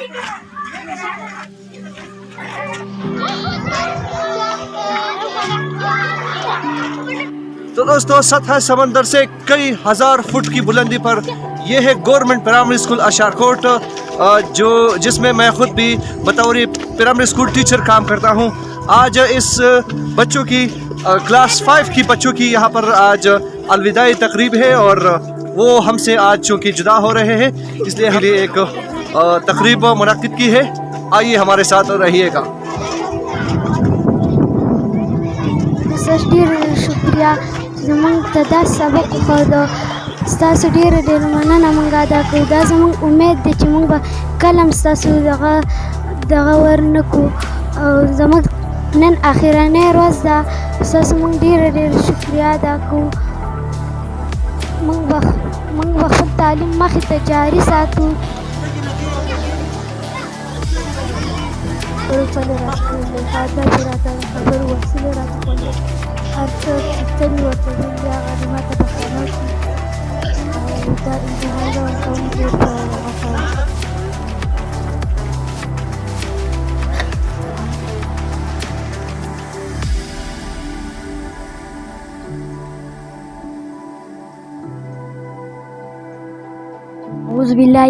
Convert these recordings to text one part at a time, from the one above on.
تو دوستو، سطح سمندر سے کئی ہزار فٹ کی بلندی پر یہ ہے گورنمنٹ پرائمری اسکول اشار کوٹ جو جس میں میں خود بھی بطور پرائمری اسکول ٹیچر کام کرتا ہوں۔ آج اس بچوں کی کلاس فائیو کی بچوں کی یہاں پر آج الوداعی تقریب ہے اور وہ ہم سے آج چونکہ جدا ہو رہے ہیں، اس لیے ہم نے ایک تقریب منعقد کی ہے۔ آئیے ہمارے ساتھ رہیے گا۔ سر ډیر شکریا زمونږ ته دا سبق وښود ستاسو ډیره ډیره مننه مونږ ادا کوو دا زمونږ امید دی چې مونږ به کله هم ستاسو دغه دغه ورنه کړو۔ او زمونږ نن اخرنۍ ورځ ده۔ ستاسو مونږ ډیره ډیره شکریا ادا کوو مونږ به مونږ به خپل تعلیم مخې ته جاري ساتو۔ ویلي هغه دې ماته بښنه وکړي او دا امتحان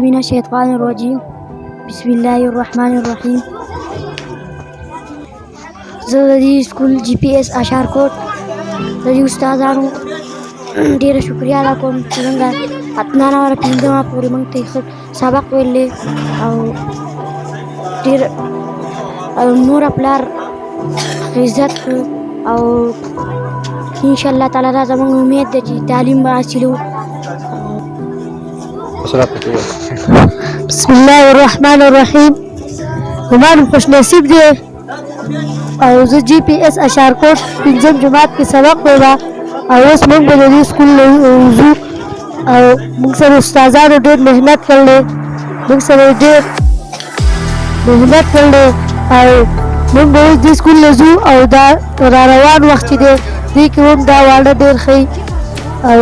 من الشيطان الرجيم. بسم الله الرحمن الرحيم. دې سکول جی پی ایس اشار کوټ د دې استادانو ډیره شکریا ادا کوم چې موږ اتنا نمبر پنځمه پورې موږ ته ښه سبق ویلی او ډېر او نور پلار عزت او انشاءالله تعالی دا زموږ امید دی چې تعلیم به حاصلو بسم الله الرحمن الرحیم۔ زما خوش نصیب دی او جی پی ایس اشار کوټ پنځم جماعت کې سبق وایم او اوس موږ به د دې سکول وضو، او موږ سره استادانو ډېر محنت کړلی موږ سره ډېر محنت کړلی او موږ به اوس دې سکول نه ځو او دا را روان وخت دی دې کې هم دا واړه ډېر ښه او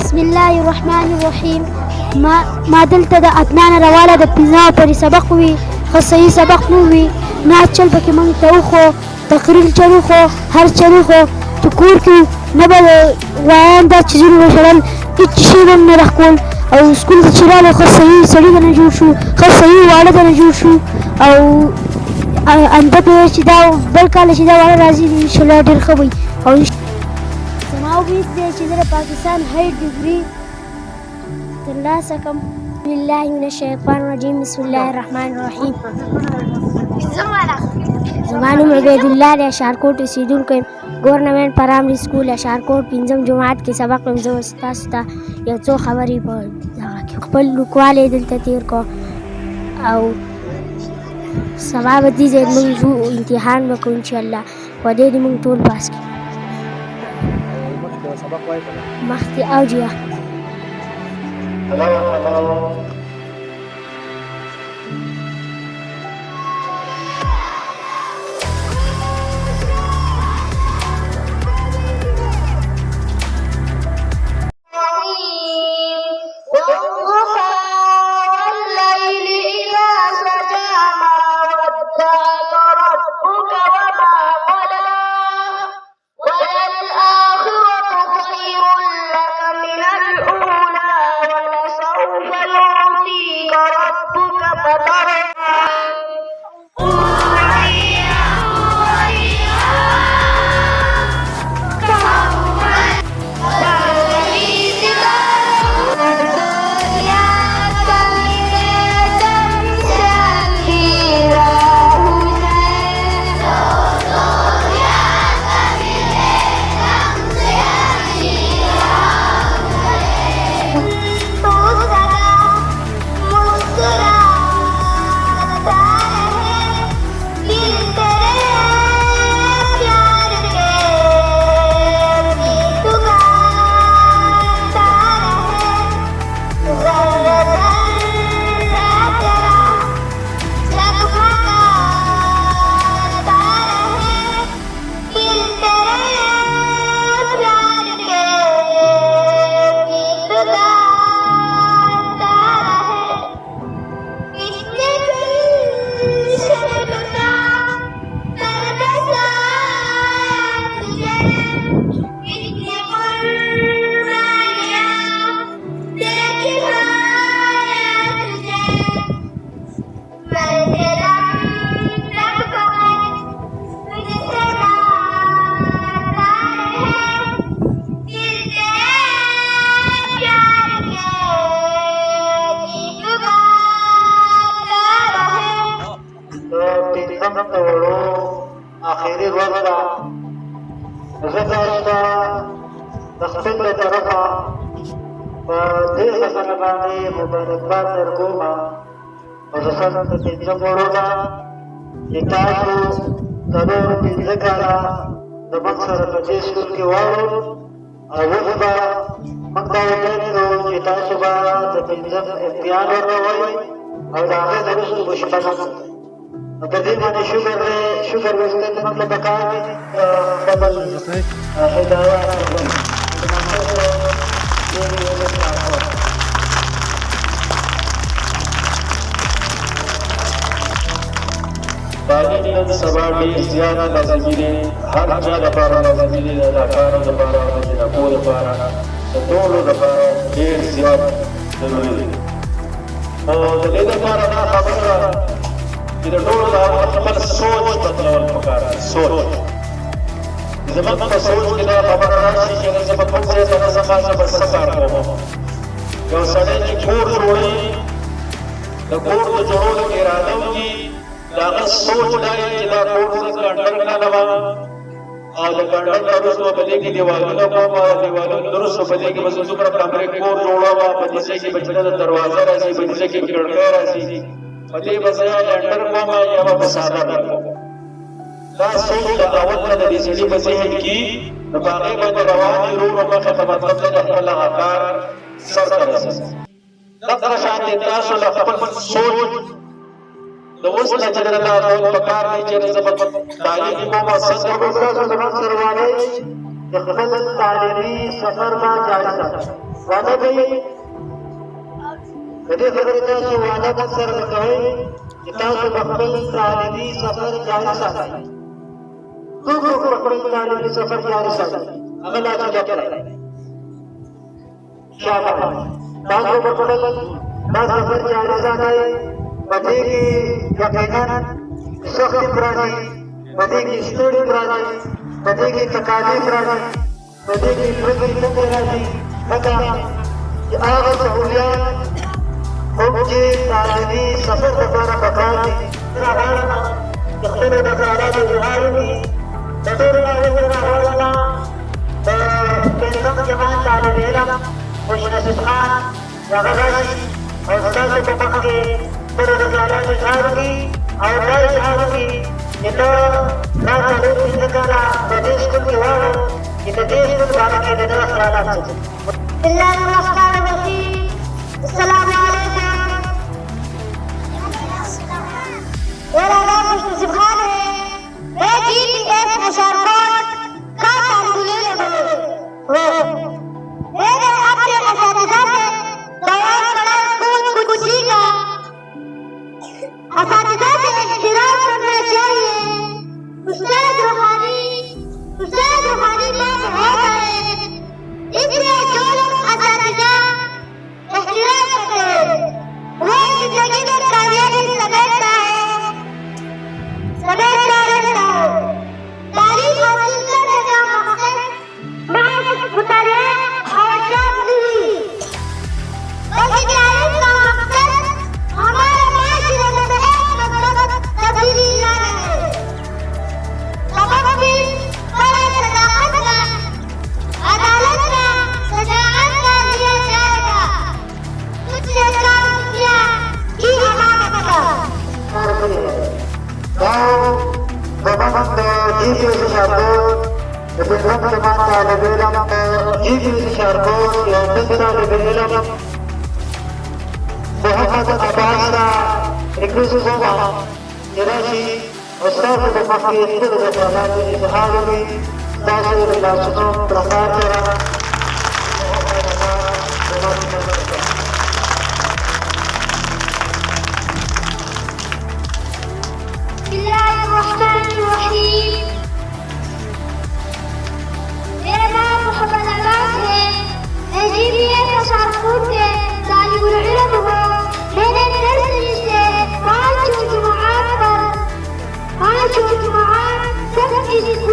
بسم الله الرحمن الرحیم، ما ما دلته د اتنانه راواله د پنځمه پورې سبق وي ښه سبق نه نه چل پکې موږ ته وخو تقریر چل وخو هر چل وخو چې کور کې نه به وایان دا چیزونه وشړل هېڅ شی به نه راښکول او سکول ته چې راغلو ښه صحیح سړي به نه جوړ شو ښه صحیح واړه به نه جوړ شو. او انده به چې دا بل کال چې دا واړه راځي انشاءالله ډېر ښه وي. او زما امید دی چې زه د پاکستان هاي ډګري ترلاسه کړم. بسم الله من الشیطان الرجیم بسم الله الرحمن الرحیم زما نوم عبید الله دی اشارکوټ اوسېدونکی یم ګورنمنټ پرایمري سکول اشارکوټ پنځم جماعت کې سبق ویم زه اوس تاسو ته یو څو خبرې په خپل لیکوالی دلته تېر کړو او سبا به دې ځای موږ ځو امتحان به کوو انشاءالله په دې موږ ټول پاس کړو مخکې او جیا والضحى پنځم ته وړو اخري ورځ ده زه تاسو د خپل له طرفه په دې خبره باندې مبارکباد درکوم خصوصا د پنځم وړو نه چې تاسو څلور پنځه کاله د موږ سره په دې سکول کې واړو او اوس به موږ دا وکړو چې تاسو به د پنځم امتحان ورکوئ او د هغې نه وروسته به شپږم په دې باندې شکر دی شکر ویستل موږ له پکار دي خپل هدایات تعلیم نن سبا ډېر زیات لازمي دی هر چا لپاره لازمي دی د کار لپاره د جنکو لپاره د ټولو لپاره ډېر زیات ضروري دی او د دې لپاره دا خبره ده چې د ټولو لپاره خپل سوچ بدلول پکار سوچ۔ زموږ په سوچ کې دا خبره راشي چې زه په کوم ځای ته زما زه به څه کار کوم یو سړی چې کور جوړوي د کور د جوړولو اراده وکړي د هغه سوچ دا وي چې دا کور زه ګنډر کړم او د ګنډر نه وروسته به دې کې دیوالونه کوم او دیوالونه درست به دې کې به زه څومره کمرې کور جوړوم په دې ځای کې به دروازه راځي په دې ځای کې کړکۍ راځي په دې به زه یا ګنډر کوم یا به ساده کوم دا سوچ د اول نه د دې سړي په ذهن کې د باغې باندې روان دي ورو ورو مخې ته مطلب دی د خپل هغه کار سر ته رسوي دغه شان دي تاسو له خپل سوچ. د اوس نه چې دا ټول په کار دی چې زه په تعلیم کوم څنګه به تاسو زموږ سره وایي د خپل تعلیمي سفر ما جاری ساتي وعده کوي د دې خبرې تاسو وعده مو سره کوي چې تاسو په خپل تعلیمي سفر جاری ساتئ څوک په خپل تعلیمي سفر جاری ساتي هغه لا چې کړی شابه تاسو په خپل دا سفر جاری ساتئ پدې کې یقینا سخت راځي پدې کې ستړي راځي پدې کې تکالیف راځي پدې کې پرېږدي راځي لکه چې هغه سہولیات هم چې سفر لپاره پکار دي راغله د خپلو نظاراتو اظهار وکړي د ټولو راغلو راغله د پنځم جماعت طالب علم خوش نصیب خان هغه راشي او ستاسو په مخ کې خپلو نظاراتو اظهار وکړي او دا اظهار وکړي چې ته دا څلور پنځه کاله په دې سکول کې واړو چې په دې سکول باره کې د میرا نام خوش نصیب محمد عباس کا اکیس سو تراسی استاد د مخکې خپل د خیالات اظهار وکړي تاسو د لاسونو پرکار کړه بھی